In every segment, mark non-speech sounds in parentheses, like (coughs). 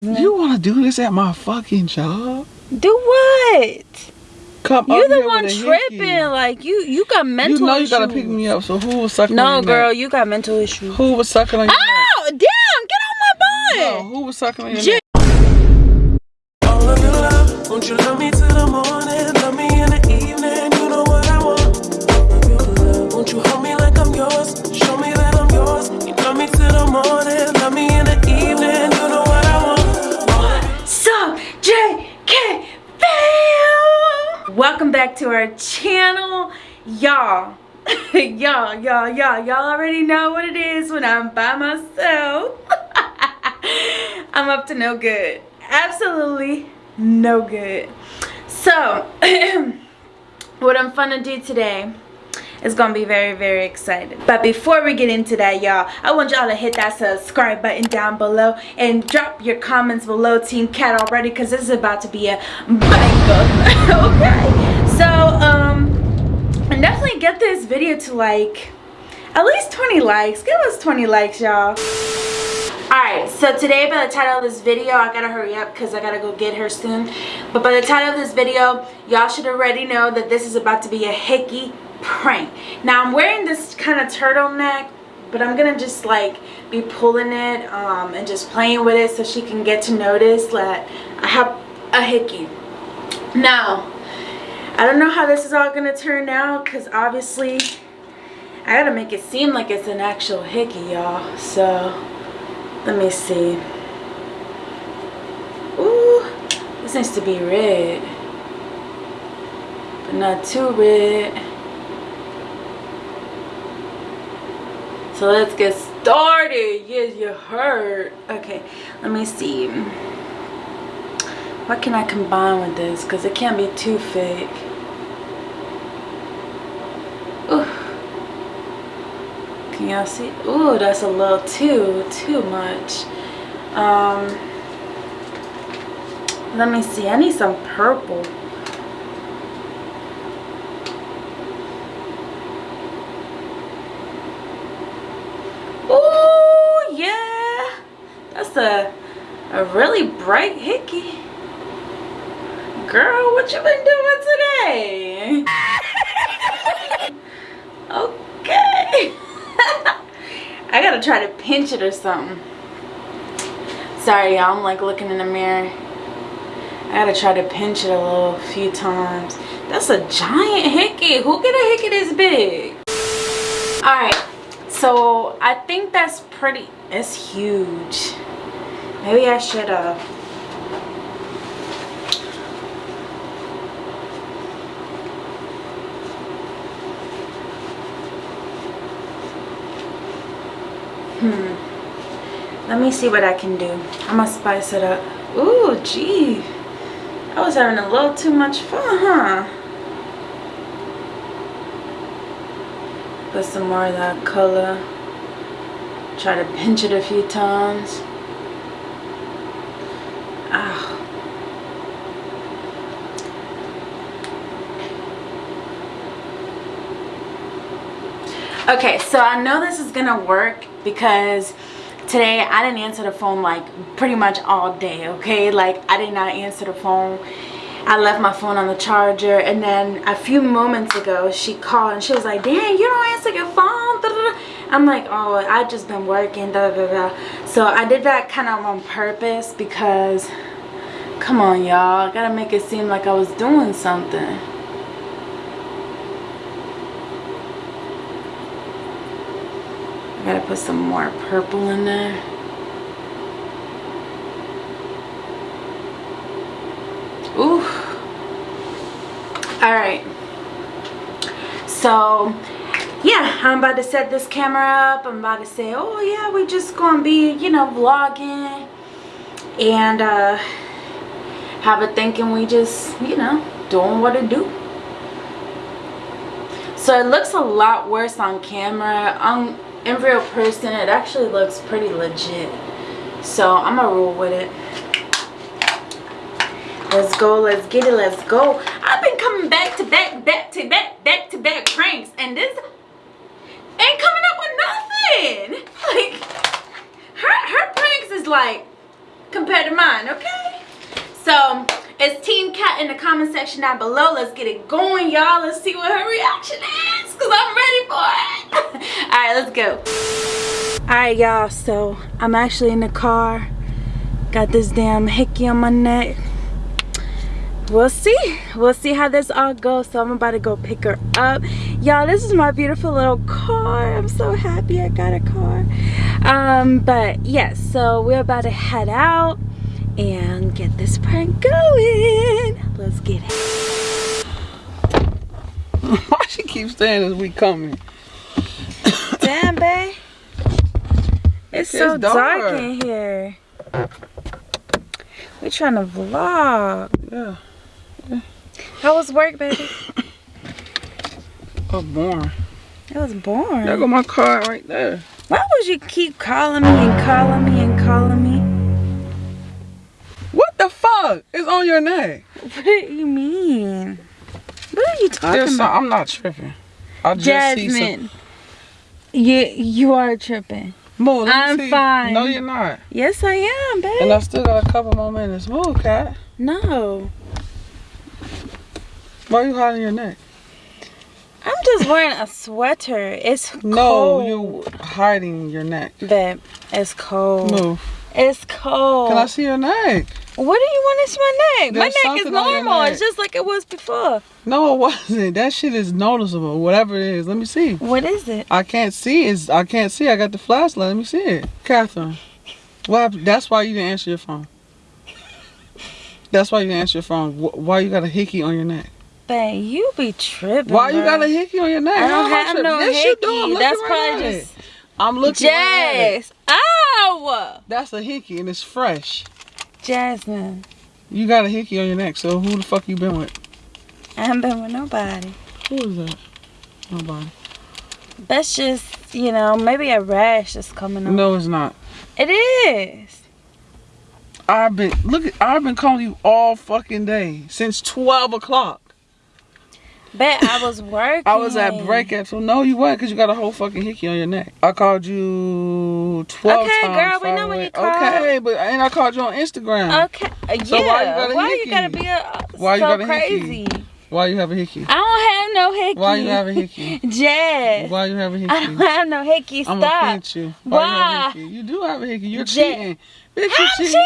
You want to do this at my fucking job? Do what? Come You up the one tripping. hickey. Like you, you got mental You know you issues. gotta pick me up. So who was sucking No, on your girl, neck? you got mental issues. Who was sucking on your neck? Ow! Damn! Get on my No, who was sucking on your Jay- back to our channel, y'all. (laughs) y'all, y'all, y'all, y'all already know what it is when I'm by myself. (laughs) I'm up to no good. Absolutely no good. So, (clears throat) what I'm to do today is gonna be very very excited but before we get into that y'all i want y'all to hit that subscribe button down below and drop your comments below team cat already because this is about to be a (laughs) banger okay get this video to like at least 20 likes give us 20 likes y'all Alright, so today by the title of this video, I gotta hurry up because I gotta go get her soon. But by the title of this video, y'all should already know that this is about to be a hickey prank. Now I'm wearing this kind of turtleneck, but I'm gonna just like be pulling it um, and just playing with it so she can get to notice that I have a hickey. Now, I don't know how this is all gonna turn out because obviously I gotta make it seem like it's an actual hickey, y'all. So let me see. Ooh, this needs to be red. But not too red. So let's get started. Yes, you heard. Okay, let me see. What can I combine with this? Because it can't be too fake. Can y'all see? Ooh, that's a little too, too much. Um, let me see. I need some purple. Ooh, yeah. That's a, a really bright hickey. Girl, what you been doing today? okay. (laughs) I gotta try to pinch it or something. Sorry, y'all. I'm like looking in the mirror. I gotta try to pinch it a little few times. That's a giant hickey. Who get a hickey this big? Alright. So I think that's pretty it's huge. Maybe I should uh Hmm. Let me see what I can do. I'm gonna spice it up. Ooh, gee. I was having a little too much fun, huh? Put some more of that color. Try to pinch it a few times. Okay, so I know this is gonna work because today I didn't answer the phone like pretty much all day, okay? Like I did not answer the phone. I left my phone on the charger and then a few moments ago she called and she was like, "Dang, you don't answer your phone." I'm like, "Oh, I just been working." So I did that kind of on purpose because come on, y'all. I got to make it seem like I was doing something. I got to put some more purple in there. Ooh. Alright. So, yeah, I'm about to set this camera up. I'm about to say, oh yeah, we just gonna be, you know, vlogging. And, uh, have it thinking we just, you know, doing what it do. So it looks a lot worse on camera. On real person, it actually looks pretty legit. So I'm gonna roll with it. Let's go, let's get it, let's go. I've been coming back to back, back to back, back to back pranks, and this ain't coming up with nothing. (laughs) Like her her pranks is like compared to mine, okay? So it's Team Cat in the comment section down below. Let's get it going, y'all. Let's see what her reaction is, because I'm ready for it. (laughs) All right, let's go. All right, y'all, so I'm actually in the car. Got this damn hickey on my neck we'll see we'll see how this all goes so i'm about to go pick her up y'all this is my beautiful little car i'm so happy i got a car um but yes so we're about to head out and get this prank going let's get it (laughs) Why she keeps saying as we coming? damn babe it's, It's so dark. dark. in here we're trying to vlog Yeah. how was work baby (coughs) Oh, boring. it was boring There go my car right there. Why would you keep calling me and calling me and calling me? What the fuck is on your neck? What do you mean? What are you talking Just, about? I'm not tripping. I just see some. Jasmine. You you are tripping. Move, I'm see. fine. No, you're not. Yes, I am, babe. And I still got a couple more minutes. Move, cat. no, Why are you hiding your neck? I'm just wearing a sweater. It's cold. No, you're hiding your neck. babe. It's cold. Move. It's cold. Can I see your neck? What do you want to see my neck? my neck is something on your normal. neck. It's just like it was before. No, it wasn't. That shit is noticeable. Whatever it is. Let me see. What is it? I can't see. Is I can't see. I got the flashlight. Let me see it. Catherine. Happened? That's why you didn't answer your phone. That's why you didn't answer your phone. Why you got a hickey on your neck? Babe, you be tripping. Why you got a hickey on your neck? I don't I have no yes, you do. I'm hickey. That's probably just. I'm looking right at ah, That's a hickey and it's fresh. Jasmine. You got a hickey on your neck, so who the fuck you been with? I haven't been with nobody. Who is that? Nobody. That's just, you know, maybe a rash is coming on. No, it's not. It is. I've been look at I've been calling you all fucking day since twelve o'clock. Bet I was working. (laughs) I was at breakup, so no, you weren't because you got a whole fucking hickey on your neck. I called you twelve Okay, times. girl, we know when you called. Okay, but and I called you on Instagram. Okay. Uh, So yeah. why you got a why you gotta be a, Why you so got a crazy? hickey? Why you have a hickey? I don't have no hickey. Why you have a hickey? (laughs) Jazz. Why you have a hickey? I don't have no hickey. I'm gonna pinch you. Why? You have a Why? hickey? You do have a hickey. You're cheating. Bitch, you I'm cheating.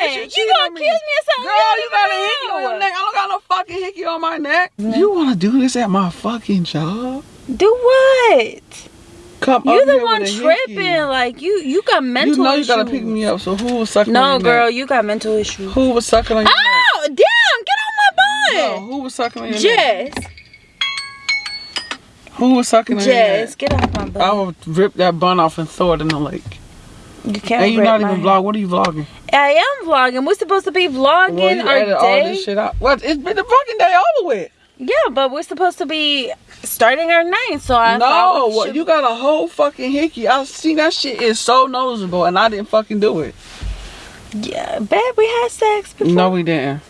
Bitch, you you cheating gonna on me. accuse me of something? Girl, you you got a hickey on your neck. I don't got no fucking hickey on my neck. You wanna do this at my fucking job? Do what? Come You the one tripping. hickey. Like you, you got mental You know you issues. gotta pick me up. So who was sucking on No, your girl, neck? you got mental issues. Who was sucking on your Oh, damn! Get off my neck? No, who was sucking on your neck? Jess, Who was sucking on your Jess, neck? get off my butt I butt. would rip that bun off and throw it in the lake. You can't. And you not even vlog. What are you vlogging? I am vlogging. We're supposed to be vlogging Well, you our edit all day. this shit out. What? It's been the fucking day over with. Yeah, but we're supposed to be starting our night. So I no, what, should- you got a whole fucking hickey. I see that shit is so noticeable, and I didn't fucking do it. Yeah, babe, we had sex before. No, we didn't.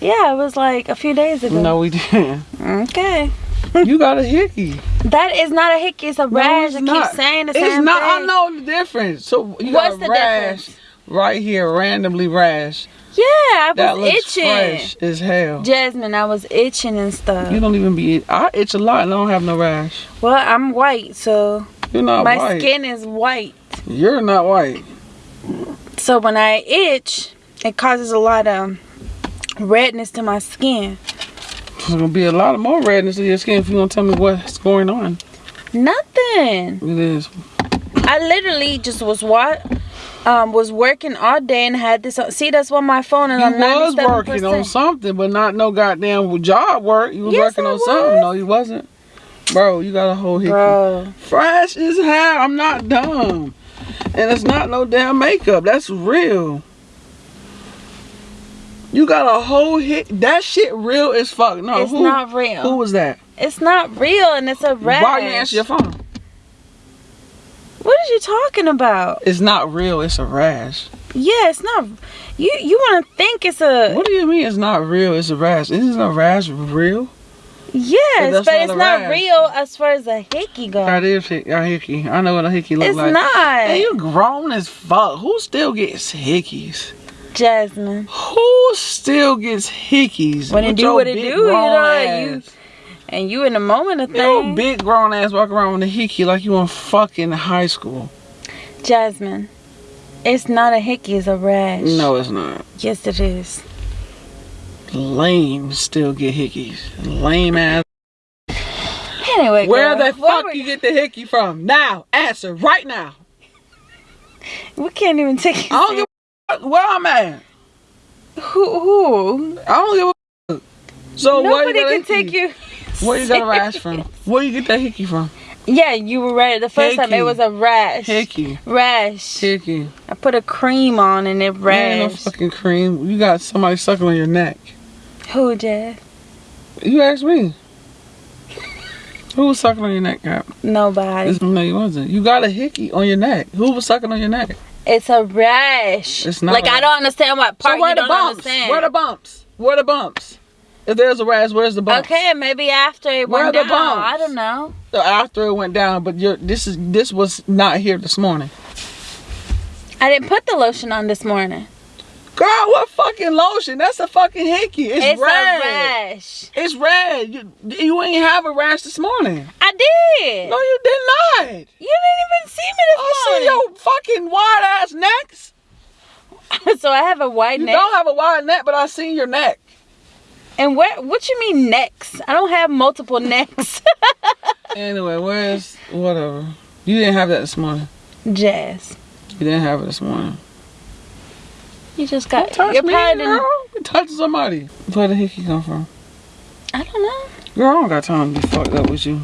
Yeah, it was like a few days ago. No, we didn't. Okay. you got a hickey. (laughs) That is not a hickey. It's a rash. it's I keep saying the It's same not. Thing. It's not. I know the difference. So you What's got the a rash difference? right here, randomly rash. Yeah, I was That looks itching. fresh as hell. Jasmine, I was itching and stuff. You don't even be. I itch a lot and I don't have no rash. well, I'm white, so You're not my white. skin is white. You're not white. So when I itch, it causes a lot of redness to my skin. There's gonna be a lot of more redness in your skin if you don't tell me what's going on. Nothing. It is. I literally just was what um was working all day and had this. See, that's why my phone You on was 97%. working on something, but not no goddamn job work. You was Yes, working I on something. No, you wasn't. Bro, you got a whole hickey. Bro, Fresh as hell. I'm not dumb. And it's not no damn makeup. That's real. You got a whole hit. That shit real as fuck. No, it's who, not real. Who was that? It's not real, and it's a rash. Why you answer your phone? What are you talking about? It's not real. It's a rash. Yeah, it's not. You you want to think it's a What do you mean it's not real? It's a rash. Isn't a rash real? yes, but not it's not rash. real as far as a hickey goes. That is a hickey. I know what a hickey looks like. It's not. Hey, you grown as fuck. Who still gets hickeys? Jasmine. Who still gets hickeys? When it do what it do, you know, you- And you in the moment of things. big grown ass walk around with a hickey like you in fucking high school. Jasmine. It's not a hickey, it's a rash. No, it's not. Yes, it is. Lame still get hickeys. Lame ass. Anyway, Where girl, the fuck you get the hickey from? Now, answer right now. We can't even take I don't give a fuck where I'm at. Who? Who? I don't give a fuck. So where you Nobody can hickey? take you. Where you got a rash from? (laughs) Where you get that hickey from? Yeah, you were right. The first time Hickey. it was a rash. Hickey. Rash. Hickey. I put a cream on and it Ain't no fucking cream. You got somebody sucking on your neck. Who, Jazz? You asked me. Who was sucking on your neck, Cap? Nobody. No, you wasn't. You got a hickey on your neck. Who was sucking on your neck? It's a rash. It's not Like I don't understand what part so where the bumps? understand. Where the bumps? Where the bumps? If there's a rash, where's the bumps? Okay, maybe after it Where went down. the bumps? I don't know. So after it went down, but you're, this is this was not here this morning. I didn't put the lotion on this morning. Girl, what fucking lotion? That's a fucking hickey. It's, It's red. a rash. It's red. You, you ain't have a rash this morning. I did. No, you did not. You didn't even see me this I see this your fucking wide ass necks. (laughs) so I have a wide You neck. You don't have a wide neck, but I seen your neck. And what What you mean necks? I don't have multiple necks. (laughs) Anyway, where's whatever? You didn't have that this morning. Jazz, You didn't have it this morning. you just got. Touch You're me, girl. You touch somebody. Where the hickey come from? I don't know. Girl, I don't got time to be fucked up with you.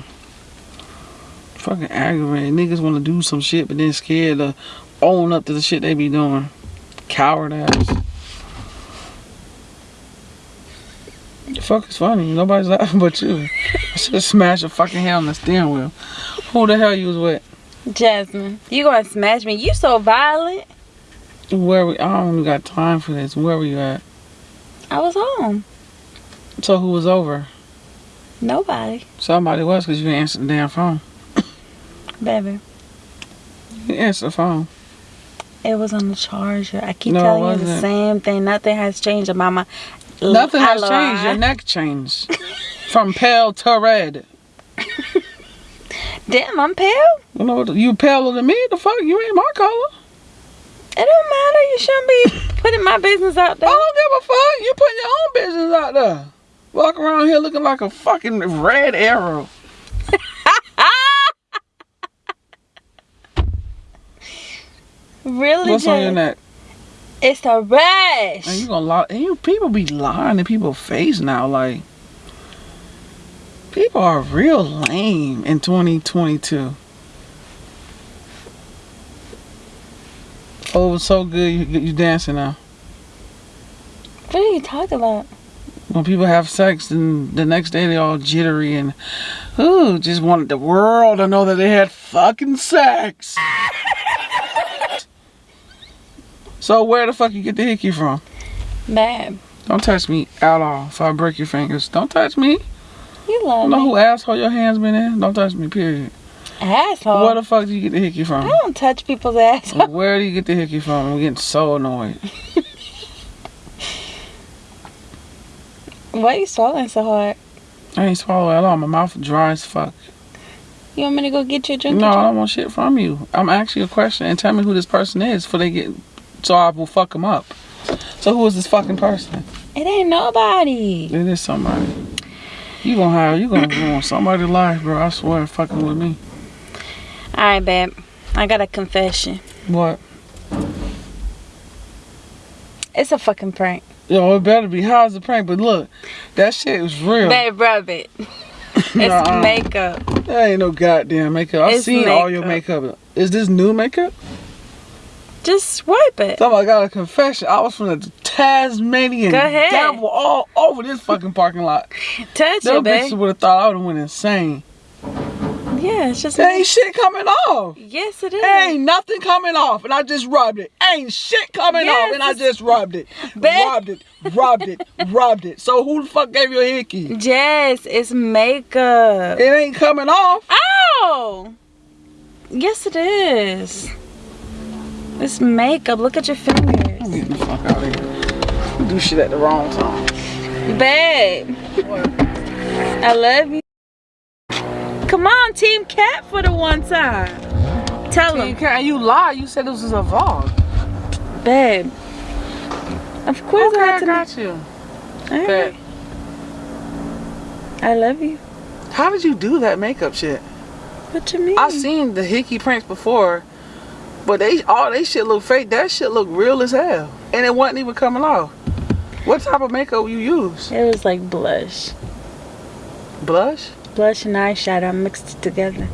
Fucking aggravated. Niggas want to do some shit, but then scared to own up to the shit they be doing. Coward ass. The fuck is funny? Nobody's laughing but you. I should have smashed your fucking head on the steering wheel. Who the hell you was with? Jasmine, you gonna smash me? You so violent. Where we? I don't even got time for this. Where were you at? I was home. So who was over? Nobody, Somebody was because you didn't answer the damn phone. Baby. You the phone. It was on the charger. I keep No, telling you the same thing. Nothing has changed about my. Nothing has changed. Your neck changed from pale to red. (laughs) Damn, I'm pale. You know? You paler than me. The fuck? You ain't my color. It don't matter. You shouldn't be putting my business out there. I don't give a fuck. You putting your own business out there. Walk around here looking like a fucking red arrow. Really, What's on your neck? It's a rash. And you gonna lie? And you people be lying in people's face now. Like people are real lame in 2022. Oh, it was so good. You you dancing now. What are you talking about? when people have sex and the next day they all jittery and ooh just wanted the world to know that they had fucking sex so where the fuck you get the hickey from Babe, don't touch me at all if i break your fingers don't touch me you love don't know me. who asshole your hands been in don't touch me period Asshole. where the fuck do you get the hickey from? I don't touch people's ass. where do you get the hickey from i'm getting so annoyed (laughs) Why are you swallowing so hard? i ain't swallowing at all my mouth dry as fuck You want me to go get you a drink? No, I don't want shit from you. I'm asking you a question and tell me who this person is before they get so I will fuck them up. So who is this fucking person? It ain't nobody. It is somebody. You gonna have you gonna ruin somebody's life, bro. I swear, fucking with me. Alright, babe. I got a confession. What? It's a fucking prank. Yo, it better be. How's the prank? But look, that shit was real. Babe, rub it. (laughs) It's makeup. That ain't no goddamn makeup. I've It's seen all your makeup. Is this new makeup? Just swipe it. Somebody got a confession. I was from the Tasmanian Go ahead. devil all over this fucking parking lot. Touch Them it, babe. bitches would have thought I would have went insane. Yeah, it's just. There ain't shit coming off. Yes, it is. Ain't nothing coming off, and I just rubbed it. Ain't shit coming Yes, off, and I just rubbed it. Babe. Rubbed it, rubbed it, (laughs) rubbed it. So who the fuck gave you a hickey? Yes, it's makeup. It ain't coming off. Ow! Yes, it is. It's makeup. Look at your fingers. I'm getting the fuck out of here. You do shit at the wrong time. Babe, I love you. Come on, Team Cat for the one time. Tell You him, can't. You lie. You said this was a vlog. babe. Of course Okay, I I got you. All right. I love you. How did you do that makeup shit? What you mean? I've seen the hickey prints before, but they all they shit look fake. That shit look real as hell, and it wasn't even coming off. What type of makeup you use? It was like blush. Blush? Blush and eyeshadow mixed together.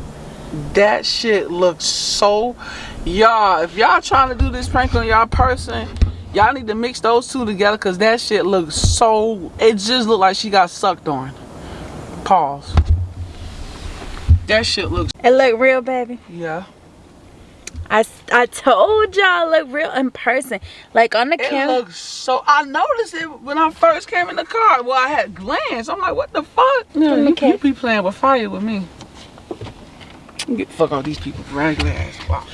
That shit looks so. Y'all, if y'all trying to do this prank on y'all person, y'all need to mix those two together because that shit looks so. It just looked like she got sucked on. Pause. That shit looks. It look real, baby. Yeah. I, I told y'all look real in person. Like on the camera. looks so. I noticed it when I first came in the car. Well, I had glanced. I'm like, what the fuck? No, you, Okay. you be playing with fire with me. Get the fuck out these people. Regular ass. Wow.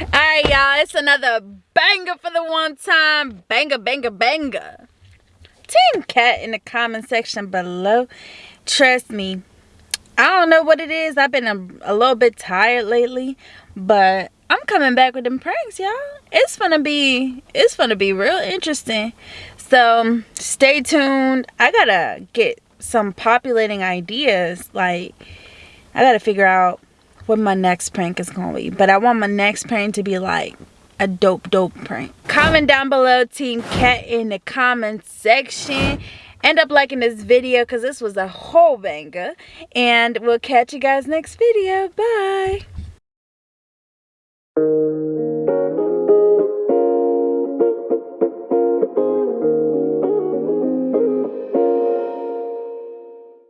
(laughs) Alright, y'all. It's another banger for the one time. Banger, banger, banger. Team Cat in the comment section below. Trust me. I don't know what it is. I've been a, a little bit tired lately. But I'm coming back with them pranks, y'all. It's gonna be it's gonna be real interesting. So stay tuned. I gotta get some populating ideas. Like I gotta figure out what my next prank is gonna be. But I want my next prank to be like a dope, dope prank. Comment down below, Team Cat, in the comment section. End up liking this video because this was a whole banger. And we'll catch you guys next video. Bye. Música